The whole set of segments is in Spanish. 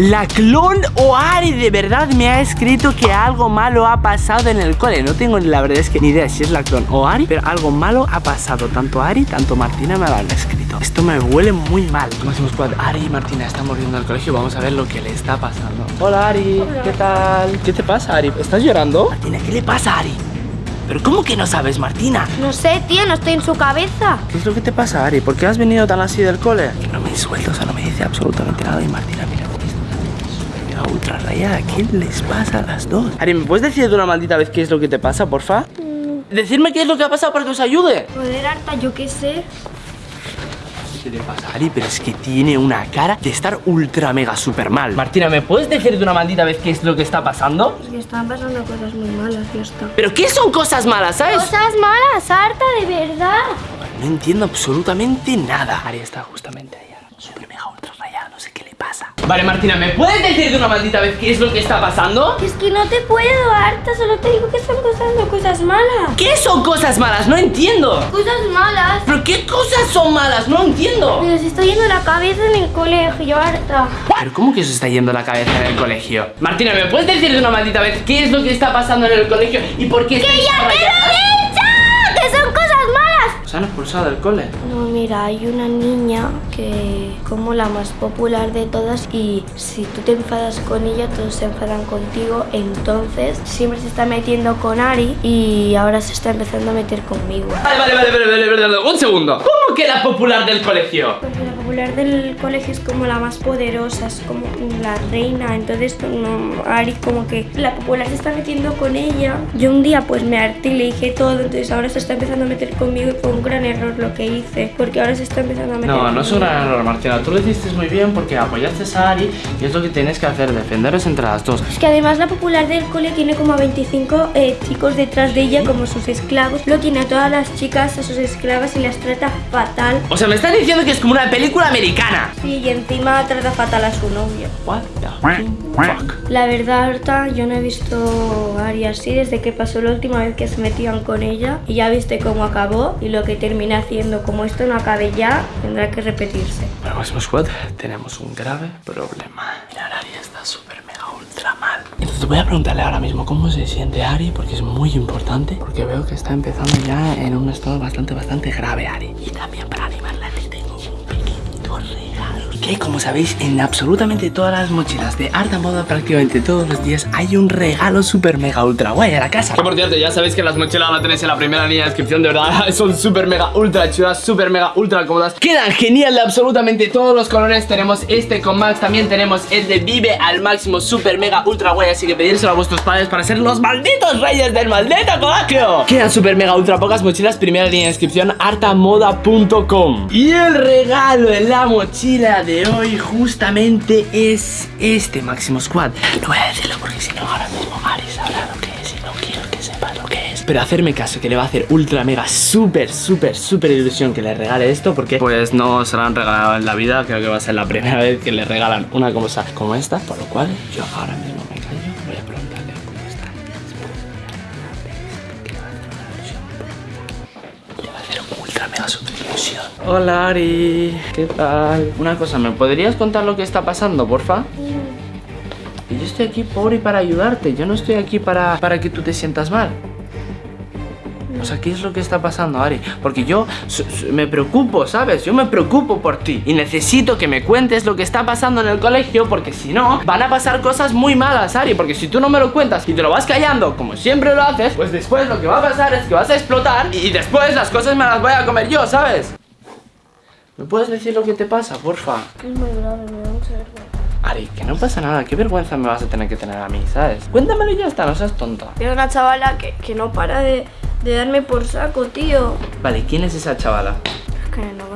La clon o Ari de verdad me ha escrito que algo malo ha pasado en el cole No tengo la verdad es que ni idea si es la clon o Ari Pero algo malo ha pasado Tanto Ari, tanto Martina me lo han escrito Esto me huele muy mal Máximo Squad, Ari y Martina estamos viendo al colegio Vamos a ver lo que le está pasando Hola Ari, ¿qué tal? ¿Qué te pasa Ari? ¿Estás llorando? Martina, ¿qué le pasa Ari? ¿Pero cómo que no sabes, Martina? No sé, tío, no estoy en su cabeza. ¿Qué es lo que te pasa, Ari? ¿Por qué has venido tan así del cole? Que no me suelto, o sea, no me dice absolutamente nada. Y Martina, ultra rayada. ¿Qué les pasa a las dos? Ari, ¿me puedes decir de una maldita vez qué es lo que te pasa, porfa? Mm. Decirme qué es lo que ha pasado para que os ayude. Joder, harta, yo qué sé. ¿Qué le pasa, Ari? Pero es que tiene una cara de estar ultra mega super mal Martina, ¿me puedes decir de una maldita vez qué es lo que está pasando? Es que están pasando cosas muy malas, ya está ¿Pero qué son cosas malas, sabes? Cosas malas, harta, de verdad No entiendo absolutamente nada Ari está justamente ahí Super mega ultra no sé qué le pasa Vale, Martina, ¿me puedes decir de una maldita vez qué es lo que está pasando? Es que no te puedo, harta, solo te digo que están pasando cosas malas ¿Qué son cosas malas? No entiendo Cosas malas ¿Pero qué cosas son malas? No entiendo Pero se está yendo la cabeza en el colegio, harta ¿Pero cómo que se está yendo la cabeza en el colegio? Martina, ¿me puedes decir de una maldita vez qué es lo que está pasando en el colegio y por qué ¡Que ya te lo ¿Se han expulsado del cole? No, mira, hay una niña que como la más popular de todas y si tú te enfadas con ella, todos se enfadan contigo. Entonces siempre se está metiendo con Ari y ahora se está empezando a meter conmigo. Vale, vale, vale, vale, vale, vale, un segundo. ¿Cómo que la popular del colegio? Popular del colegio es como la más poderosa, es como la reina. Entonces no, Ari como que la popular se está metiendo con ella. Yo un día pues me harté y le dije todo, entonces ahora se está empezando a meter conmigo y fue un gran error lo que hice. Porque ahora se está empezando a meter No, no es un gran error, Martina. Tú lo hiciste muy bien porque apoyaste a Ari y es lo que tienes que hacer, defenderos entre las dos. Es que además la popular del cole tiene como a 25 eh, chicos detrás de ella como sus esclavos. Lo tiene a todas las chicas, a sus esclavas y las trata fatal. O sea, me estás diciendo que es como una película americana. Sí, y encima trata fatal a su novio. What the fuck? La verdad, Arta, yo no he visto a Ari así desde que pasó la última vez que se metían con ella. Y ya viste cómo acabó y lo que termina haciendo. Como esto no acabe ya, tendrá que repetirse. Bueno, Máximo Squad, tenemos un grave problema. Mira, Ari está súper mega ultra mal. Entonces voy a preguntarle ahora mismo cómo se siente Ari, porque es muy importante. Porque veo que está empezando ya en un estado bastante, bastante grave, Ari. Y también para animarla te tengo un pequeñito regalo. Que como sabéis, en absolutamente todas las mochilas de Arta Moda, prácticamente todos los días, hay un regalo súper mega ultra guay a la casa. Que por cierto, ya sabéis que las mochilas las tenéis en la primera línea de descripción, de verdad, son súper mega ultra chulas, súper mega ultra cómodas. Quedan genial de absolutamente todos los colores. Tenemos este con Max, también tenemos el de Vive al máximo, súper mega ultra guay. Así que pedírselo a vuestros padres para ser los malditos reyes del maldito colegio. Quedan súper mega ultra pocas mochilas, primera línea de descripción, artamoda.com. Y el regalo en la mochila de hoy justamente es este Máximo Squad. No voy a decirlo porque si no ahora mismo Ari sabrá lo que es y no quiero que sepa lo que es. Pero hacerme caso que le va a hacer ultra mega súper súper súper ilusión que le regale esto porque pues no se lo han regalado en la vida. Creo que va a ser la primera vez que le regalan una cosa como esta. Por lo cual yo ahora mismo ilusión. Hola Ari, ¿qué tal? Una cosa, ¿me podrías contar lo que está pasando, porfa? Y yo estoy aquí por y para ayudarte. Yo no estoy aquí para, para que tú te sientas mal. O sea, ¿qué es lo que está pasando, Ari? Porque yo me preocupo, ¿sabes? Yo me preocupo por ti Y necesito que me cuentes lo que está pasando en el colegio Porque si no, van a pasar cosas muy malas, Ari Porque si tú no me lo cuentas y te lo vas callando Como siempre lo haces Pues después lo que va a pasar es que vas a explotar Y después las cosas me las voy a comer yo, ¿sabes? ¿Me puedes decir lo que te pasa, porfa? Es muy grave, me da mucha vergüenza. Ari, que no pasa nada, qué vergüenza me vas a tener que tener a mí, ¿sabes? Cuéntamelo y ya está, no seas tonta. Hay una chavala que, que no para de, de darme por saco, tío. Vale, ¿quién es esa chavala? Es que no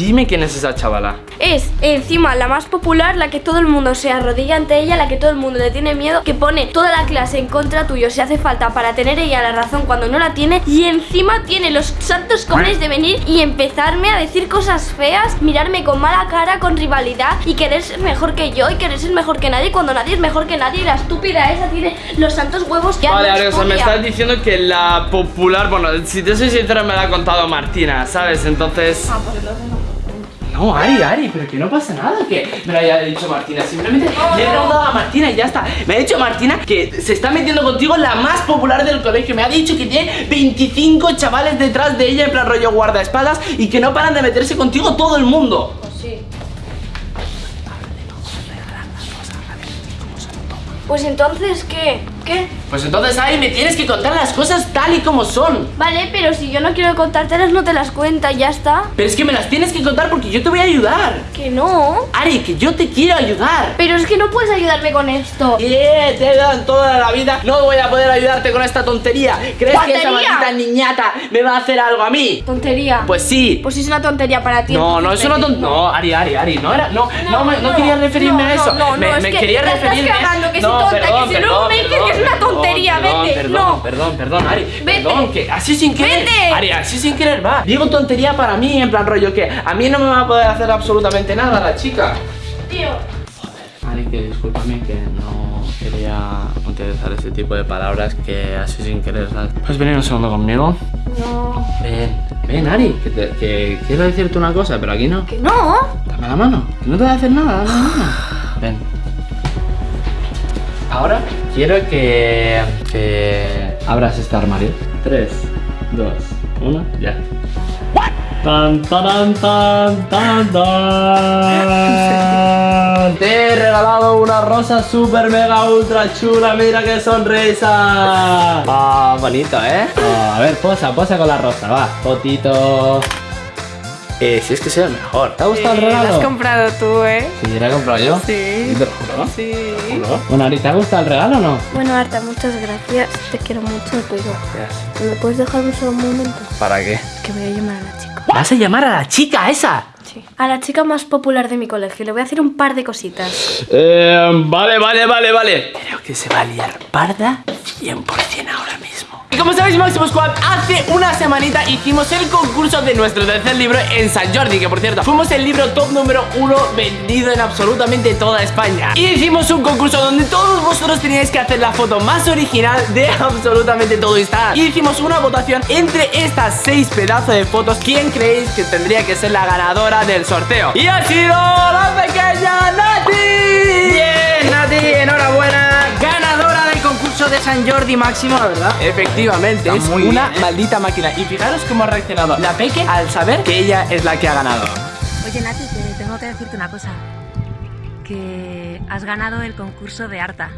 Dime quién es esa chavala. Es encima la más popular, la que todo el mundo se arrodilla ante ella, la que todo el mundo le tiene miedo, que pone toda la clase en contra tuyo si hace falta para tener ella la razón cuando no la tiene. Y encima tiene los santos cojones de venir y empezarme a decir cosas feas, mirarme con mala cara, con rivalidad y querer ser mejor que yo y querer ser mejor que nadie cuando nadie es mejor que nadie. Y la estúpida esa tiene los santos huevos ya Vale, Ari, o sea, me estás diciendo que la popular, bueno, si te soy sincero me la ha contado Martina, ¿sabes? Entonces... Ah, pues entonces no. Ari, Ari, pero que no pasa nada que me lo haya dicho Martina. Simplemente le he preguntado a Martina y ya está. Me ha dicho Martina que se está metiendo contigo la más popular del colegio. Me ha dicho que tiene 25 chavales detrás de ella en plan rollo guardaespaldas y que no paran de meterse contigo todo el mundo. Pues sí. Pues entonces, ¿qué? ¿Qué? Pues entonces, Ari, me tienes que contar las cosas tal y como son. Vale, pero si yo no quiero contártelas, no te las cuenta, ya está. Pero es que me las tienes que contar porque yo te voy a ayudar. Que no. Ari, que yo te quiero ayudar. Pero es que no puedes ayudarme con esto. Yeah, te he ayudado en toda la vida. No voy a poder ayudarte con esta tontería. ¿Crees que esa maldita niñata me va a hacer algo a mí? Tontería. Pues sí. Pues si es una tontería para ti. No, no es una tontería. No, Ari, Ari, Ari, no era. No, no, me- no no, quería referirme no, a eso. no, no, me, no, es me que quería te estás referirme. cagando, que no, soy tonta, que si luego me dices que una tontería, perdón, vete, Perdón, no. perdón, perdón, Ari. Vete. Perdón, que así sin querer. Vete. Ari, así sin querer va. Digo tontería para mí, en plan rollo que a mí no me va a poder hacer absolutamente nada la chica. Tío. Ari, que discúlpame que no quería utilizar ese tipo de palabras que así sin querer, ¿sabes? ¿Puedes venir un segundo conmigo? No. Ven, ven, Ari, que, te- que quiero decirte una cosa, pero aquí no. Que no. Dame la mano, que no te voy a hacer nada, dame la mano. Ven. Ahora quiero que, que abras este armario. 3, 2, 1, ya. Tan, tan, tan, tan, tan. Te he regalado una rosa super mega ultra chula, mira qué sonrisa. Ah, bonito, ¿eh? Ah, a ver, posa, posa con la rosa, va. Fotito. Eh, si es que soy el mejor. ¿Te ha gustado el regalo? lo has comprado tú, ¿eh? Sí, ¿la he comprado yo? Sí. ¿Te lo juro? Sí. ¿Juro? Bueno, Ari, ¿te ha gustado el regalo o no? Bueno, Arta, muchas gracias. Te quiero mucho, pero. ¿Me puedes dejar un solo momento? ¿Para qué? Que voy a llamar a la chica. ¿Vas a llamar a la chica esa? Sí. A la chica más popular de mi colegio. Le voy a hacer un par de cositas. Eh, vale, vale, vale, vale. Creo que se va a liar parda 100% ahora mismo. Y como sabéis, Máximo Squad, hace una semanita hicimos el concurso de nuestro tercer libro en San Jordi, que por cierto, fuimos el libro top número uno vendido en absolutamente toda España. Y hicimos un concurso donde todos vosotros teníais que hacer la foto más original de absolutamente todo Instagram. Y hicimos una votación entre estas seis pedazos de fotos. ¿Quién creéis que tendría que ser la ganadora del sorteo? Y ha sido la pequeña Nati. Bien, Nati, enhorabuena. De San Jordi Máximo, la verdad. Efectivamente, Está es muy una bien, ¿eh? maldita máquina. Y fijaros cómo ha reaccionado la Peque al saber que ella es la que ha ganado. Oye, Nati, te tengo que decirte una cosa. Que has ganado el concurso de Arta.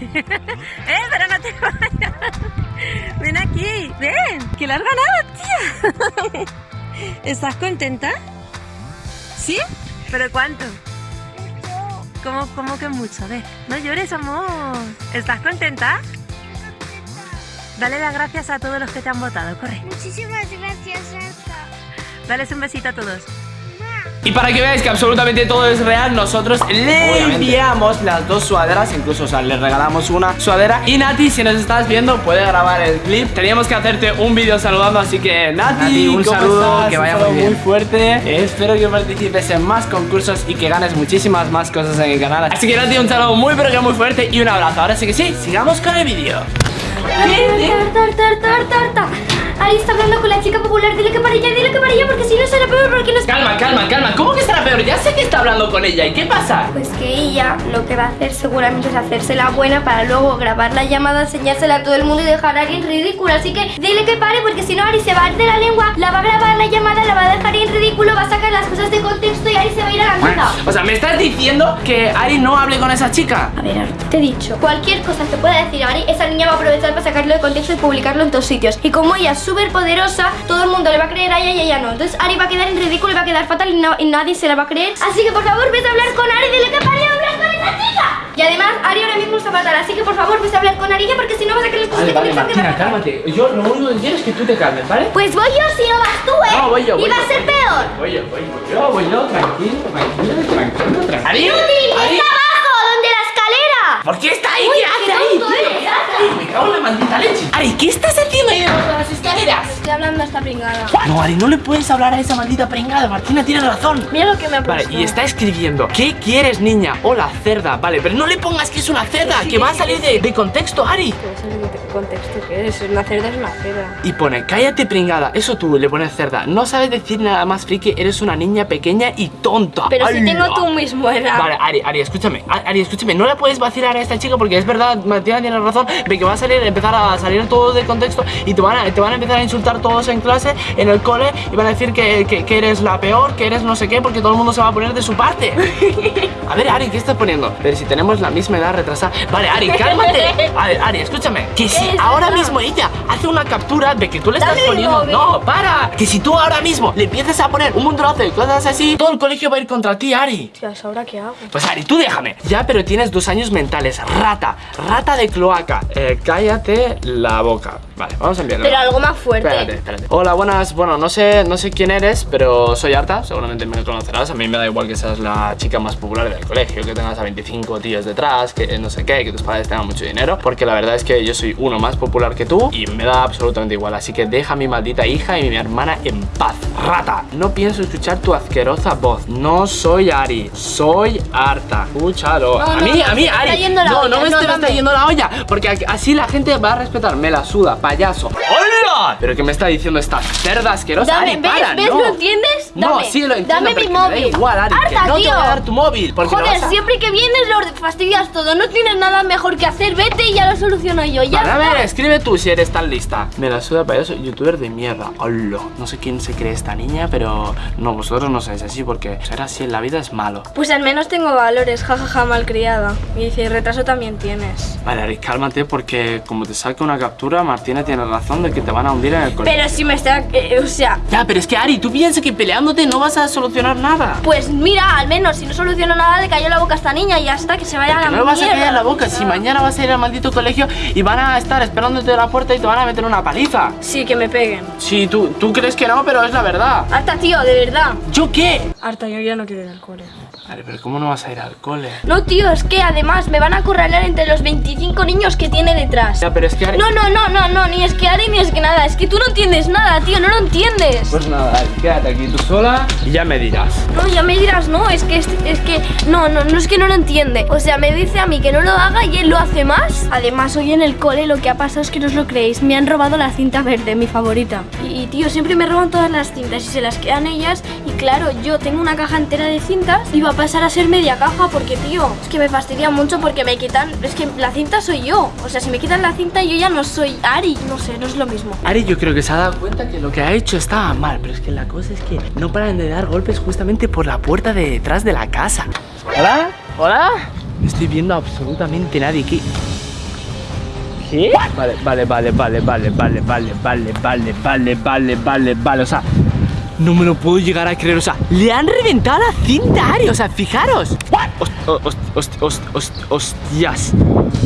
¡Eh, pero no te vayas! Ven aquí, ven, que lo has ganado, tía. ¿Estás contenta? ¿Sí? ¿Pero cuánto? ¿Cómo, cómo que mucho? A ver, no llores, amor. ¿Estás contenta? Dale las gracias a todos los que te han votado, corre. Muchísimas gracias, Arta. Dales un besito a todos. Y para que veáis que absolutamente todo es real, nosotros le enviamos las dos sudaderas, incluso, o sea, le regalamos una sudadera. Y Nati, si nos estás viendo, puede grabar el clip. Teníamos que hacerte un vídeo saludando, así que Nati, Nati, un ¿cómo saludo, estás? que vaya muy bien. fuerte. Eh, espero que participes en más concursos y que ganes muchísimas más cosas en el canal. Así que Nati, un saludo muy pero que muy fuerte y un abrazo. Ahora sí que sí, sigamos con el vídeo. Arta, Arta, Arta, Arta, Arta. Ari está hablando con la chica popular. Dile que para allá, dile que para allá, porque si no será peor, porque nos. Calma, calma, calma. ¿Cómo que estará peor? Ya sé que está hablando con ella. ¿Y qué pasa? Pues que ella lo que va a hacer seguramente es hacerse la buena para luego grabar la llamada, enseñársela a todo el mundo y dejar a Ari en ridículo. Así que dile que pare porque si no Ari se va a ir de la lengua, la va a grabar la llamada, la va a dejar en ridículo, va a sacar las cosas de contexto y Ari se va a ir a la mierda. O sea, ¿me estás diciendo que Ari no hable con esa chica? A ver, Arta, te he dicho, cualquier cosa que pueda decir Ari, esa niña va a aprovechar para sacarlo de contexto y publicarlo en todos sitios. Y como ella súper poderosa, todo el mundo le va a creer a ella y ella no. Entonces Ari va a quedar en ridículo y va a quedar fatal y, no- y nadie se la va a creer. Así que por favor, vete a hablar con Ari, dile que pare de hablar con esa chica. Y además, Ari ahora mismo está fatal, así que por favor, vete a hablar con Ari porque si no vas a creer cosas Vale, que vale, que Martina, va a cálmate. Yo lo único que quiero es que tú te calmes, ¿vale? Pues voy yo si no vas tú, ¿eh? No, voy yo, voy Y va a ser voy peor. Voy yo, voy yo, voy yo, voy yo, tranquilo, tranquilo, tranquilo, tranquilo. ¿Ari? ¿Ari? ¡Está abajo, donde la escalera! ¿Por qué está ahí? Uy, ¿Qué hace ahí? tonto tío? eres, ¿Qué hace ahí? Me cago en la maldita leche. Ari, ¿qué estás haciendo ahí debajo de las escaleras? Estoy hablando a esta pringada. No, Ari, no le puedes hablar a esa maldita pringada. Martina tiene razón. Mira lo que me ha Vale, puesto. y está escribiendo ¿Qué quieres, niña? Hola, cerda Vale, pero no le pongas que es una cerda Que va a salir de, de contexto, Ari No qué contexto que es. Una cerda es una cerda. Y pone, cállate pringada Eso tú le pones cerda No sabes decir nada más friki Eres una niña pequeña y tonta Pero si tengo tu mismo edad. Vale, Ari, Ari, escúchame Ari, escúchame No le puedes vacilar a esta chica Porque es verdad, Martina tiene razón De que va a salir, empezar a salir todo de contexto Y te van a, te van a empezar a insultar todos en clase En el cole Y van a decir que, que- que eres la peor Que eres no sé qué Porque todo el mundo se va a poner de su parte A ver, Ari, ¿qué estás poniendo? Pero si tenemos la misma edad retrasada Vale, Ari, cálmate A ver, Ari, escúchame Que si ahora mismo ella hace una captura De que tú le estás poniendo. No, para Que si tú ahora mismo le empiezas a poner un montonazo de cosas así Todo el colegio va a ir contra ti, Ari Tías, ¿ahora qué hago? pues Ari, tú déjame. Ya, pero tienes dos años mentales. Rata, rata de cloaca. Eh, cállate la boca. Vale, vamos a enviarlo. Pero algo más fuerte. Espérate, espérate. Hola, buenas. Bueno, no sé, no sé quién eres, pero soy Arta. Seguramente me conocerás. A mí me da igual que seas la chica más popular del colegio, que tengas a 25 tíos detrás, que no sé qué, que tus padres tengan mucho dinero. Porque la verdad es que yo soy uno más popular que tú y me da absolutamente igual. Así que deja a mi maldita hija y mi hermana en paz. Rata, no pienso escuchar tu asquerosa voz. No soy Ari, soy Arta. Escúchalo. No, a mí, no, a mí, Ari. no, olla, no me no, me está yendo la olla. Porque así la gente va a respetar. Me la suda, payaso. ¡Hola! ¿Pero qué me está diciendo esta cerda asquerosa? Dame, Ari, ¿ves? para, ¿Ves? no. ¿Lo entiendes? No, sí lo entiendo, Dame mi me da móvil. igual, Ari, que Arta, no te tío. voy a dar tu móvil. Porque Joder, vas a- siempre que vienes lo fastidias todo. No tienes nada mejor que hacer. Vete y ya lo soluciono yo. Ya Vale, a ver, escribe tú si eres tan lista. Me la suda payaso, youtuber de mierda. Hola. No sé quién se cree esta niña, pero no, vosotros no sois así porque ser así en la vida es malo. Pues al menos tengo valores, jajaja, malcriada. Y dice, retraso también tienes. Vale, Ari, cálmate porque como te saque una captura, Martina tiene razón de que te van a hundir en el colegio. Pero si me está... eh, o sea... Ya, pero es que Ari, tú piensas que no vas a solucionar nada. Pues mira, al menos si no soluciono nada le cayó la boca a esta niña y ya está, que se vaya a la no le vas a callar la boca. Si mañana vas a ir al maldito colegio y van a estar esperándote a la puerta y te van a meter una paliza. Sí, que me peguen. Sí, tú, tú crees que no, pero es la verdad. Harta, tío, de verdad. ¿Yo qué? Harta, yo ya no quiero ir al cole. Vale, pero ¿cómo no vas a ir al cole? No, tío, es que además me van a acorralar entre los 25 niños que tiene detrás. Ya, pero es que Ari... No, no, no, no, no, ni es que Ari ni es que nada. Es que tú no entiendes nada, tío, no lo entiendes. Pues nada, Ari, quédate aquí tú sola y ya me dirás. No, ya me dirás, no, es que es, es que no, no, no es que no lo entiende. O sea, me dice a mí que no lo haga y él lo hace más. Además, hoy en el cole lo que ha pasado es que no os lo creéis. Me han robado la cinta verde, mi favorita. Y, tío, siempre me roban todas las cintas y se las quedan ellas. Y claro, yo tengo una caja entera de cintas y va a pasar a ser media caja porque, tío, es que me fastidia mucho porque me quitan. Es que la cinta soy yo. O sea, si me quitan la cinta, yo ya no soy Ari. No sé, no es lo mismo. Ari yo creo que se ha dado cuenta que lo que ha hecho estaba mal, pero es que la cosa es que no paran de dar golpes justamente por la puerta de detrás de la casa. ¿Hola? ¿Hola? No estoy viendo absolutamente nadie. ¿Qué? ¿Qué? Vale, vale, vale, vale, vale, vale, vale, vale, vale, vale, vale, vale, vale, o sea, no me lo puedo llegar a creer, o sea, le han reventado la cinta a Ari, o sea, fijaros. Host- host- host- host- host- hostias.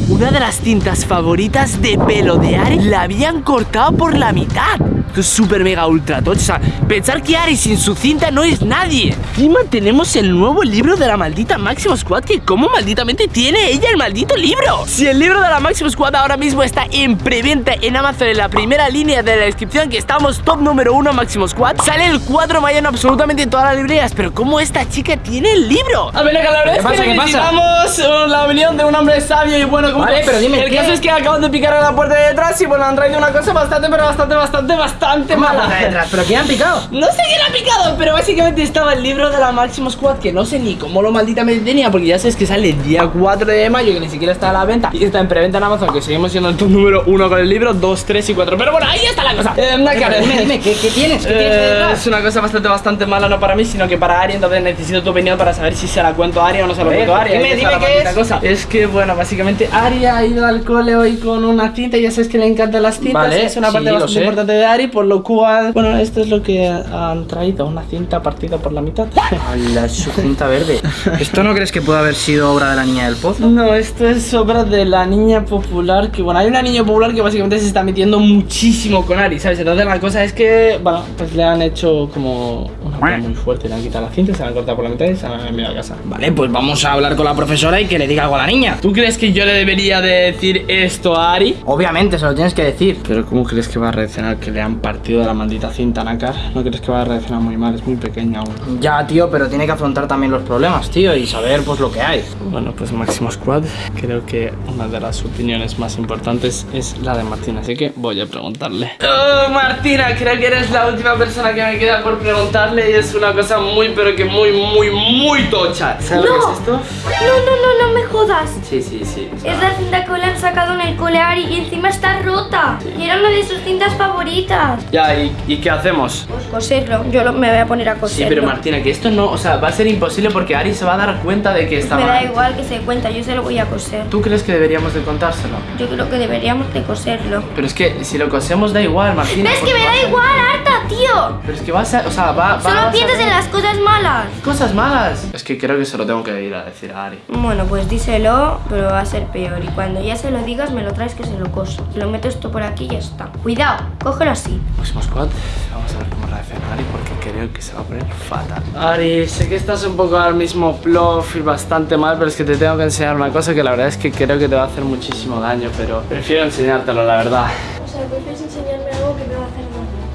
Una de las cintas favoritas de pelo de Ari la habían cortado por la mitad. Esto es súper mega ultra tocho. O sea, pensar que Ari sin su cinta no es nadie. Encima tenemos el nuevo libro de la maldita Máximo Squad. Que como malditamente tiene ella el maldito libro. Si el libro de la Máximo Squad ahora mismo está en preventa en Amazon en la primera línea de la descripción, que estamos top número uno Máximo Squad, sale el 4 de mayo en absolutamente todas las librerías. Pero como esta chica tiene el libro. A ver, ¿Qué pasa? ¿Qué pasa? necesitamos uh, la opinión de un hombre sabio y bueno como Vale, tú. pero dime, El ¿qué? caso es que acaban de picar a la puerta de detrás y bueno, han traído una cosa bastante, pero bastante, bastante, bastante mala. detrás? ¿Pero quién han picado? No sé quién ha picado, pero básicamente estaba el libro de la Máximo Squad que no sé ni cómo lo malditamente tenía porque ya sabes que sale el día 4 de mayo que ni siquiera está a la venta y está en preventa en Amazon que seguimos siendo el top número 1 con el libro 2, 3 y 4 pero bueno, ahí está la cosa eh, una cara- Dime, dime, ¿qué, qué tienes? ¿Qué tienes Eh, detrás? Una cosa bastante, bastante mala, no para mí, sino que para Ari. Entonces necesito tu opinión para saber si se la cuento a Ari o no se la cuento a Ari. dime, dime qué es. Cosa. Es que, bueno, básicamente Ari ha ido al cole hoy con una cinta. Ya sabes que le encantan las cintas. Vale, es una sí, parte bastante sé. importante de Ari, por lo cual, bueno, esto es lo que han traído: una cinta partida por la mitad. la su cinta verde. ¿Esto no crees que puede haber sido obra de la niña del pozo? No, esto es obra de la niña popular. Que bueno, hay una niña popular que básicamente se está metiendo muchísimo con Ari, ¿sabes? Entonces la cosa es que, bueno, pues le han hecho como una prueba muy fuerte. Le han quitado la cinta, se la han cortado por la mitad y se la han enviado a casa. Vale, pues vamos a hablar con la profesora y que le diga algo a la niña. ¿Tú crees que yo le debería de decir esto a Ari? Obviamente, se lo tienes que decir. Pero ¿cómo crees que va a reaccionar que le han partido la maldita cinta, Nakar? ¿No crees que va a reaccionar muy mal? Es muy pequeña aún. Ya, tío, pero tiene que afrontar también los problemas, tío, y saber pues lo que hay. Bueno, pues Máximo Squad, creo que una de las opiniones más importantes es la de Martina, así que voy a preguntarle. Oh, Martina, creo que eres la última persona que me queda por preguntarle y es una cosa muy, pero que muy, muy, muy tocha. ¿Sabes lo que es esto? No, no, no, no me jodas. Sí, sí, sí. o sea, Es la cinta que le han sacado en el cole a Ari y encima está rota. Y era una de sus cintas favoritas. Ya, ¿y, y qué hacemos? Pues coserlo, yo lo- me voy a poner a Sí, coserlo. pero Martina, que esto no, o sea, va a ser imposible porque Ari se va a dar cuenta de que está Me da igual que se cuenta, yo se lo voy a coser. ¿Tú crees que deberíamos de contárselo? Yo creo que deberíamos de coserlo. Pero es que si lo cosemos da igual, Martina. ¿Ves que porque me da igual, harta, tío? Pero es que vas a, o sea, va, va Solo piensas en las cosas malas. Cosas malas. Es que creo que se lo tengo que ir a decir a Ari. Bueno, pues díselo, pero va a ser peor. Y cuando ya se lo digas, me lo traes que se lo coso. Lo meto esto por aquí y ya está. Cuidado, cógelo así. Próximo squad, vamos a ver cómo reacciona Ari porque creo que se va a poner fatal. Ari, sé que estás un poco al mismo plof y bastante mal, pero es que te tengo que enseñar una cosa que la verdad es que creo que te va a hacer muchísimo daño, pero prefiero enseñártelo, la verdad. O sea, puedes enseñarme algo que me va a hacer.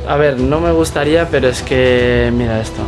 A ver, no me gustaría, pero es que... Mira esto.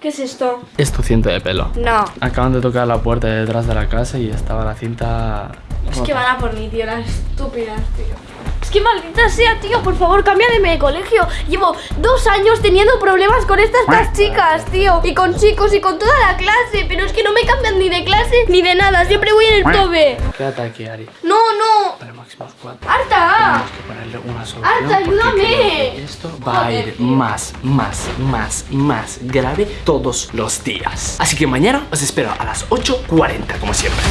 ¿Qué es esto? Es tu cinto de pelo. No. Acaban de tocar la puerta de detrás de la casa y estaba la cinta... Es que van a por mí, tío, las estúpidas, tío. Es que maldita sea, tío, por favor, cámbiame de colegio. Llevo dos años teniendo problemas con estas dos chicas, tío. Y con chicos y con toda la clase. Pero es que no me cambian ni de clase ni de nada. Siempre voy en el tope. Quédate aquí, Ari. No, no. Vale, máximo squad. ¡Harta! Tenemos que ponerle una solución. Arta, ayúdame. Esto va a ir más, más, más, más grave todos los días. Así que mañana os espero a las 8.40, como siempre.